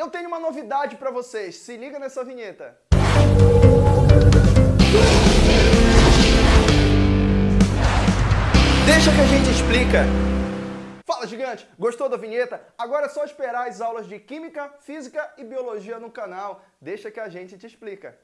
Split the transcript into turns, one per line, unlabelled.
Eu tenho uma novidade para vocês, se liga nessa vinheta. Deixa que a gente explica. Fala, gigante! Gostou da vinheta? Agora é só esperar as aulas de Química, Física e Biologia no canal. Deixa que a gente te explica.